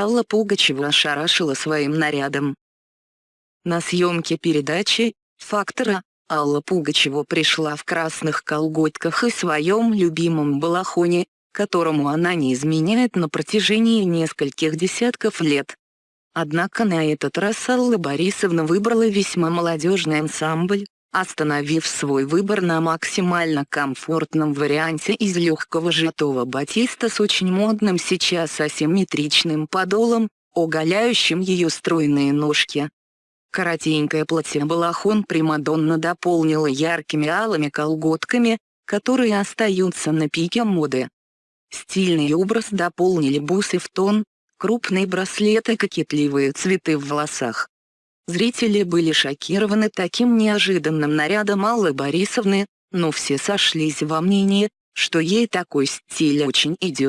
Алла Пугачева ошарашила своим нарядом. На съемке передачи «Фактора» Алла Пугачева пришла в красных колготках и своем любимом балахоне, которому она не изменяет на протяжении нескольких десятков лет. Однако на этот раз Алла Борисовна выбрала весьма молодежный ансамбль, остановив свой выбор на максимально комфортном варианте из легкого жетого батиста с очень модным сейчас асимметричным подолом, оголяющим ее стройные ножки. Коротенькое платье-балахон Примадонна дополнила яркими алыми колготками, которые остаются на пике моды. Стильный образ дополнили бусы в тон, крупные браслеты и кокетливые цветы в волосах. Зрители были шокированы таким неожиданным нарядом Аллы Борисовны, но все сошлись во мнении, что ей такой стиль очень идет.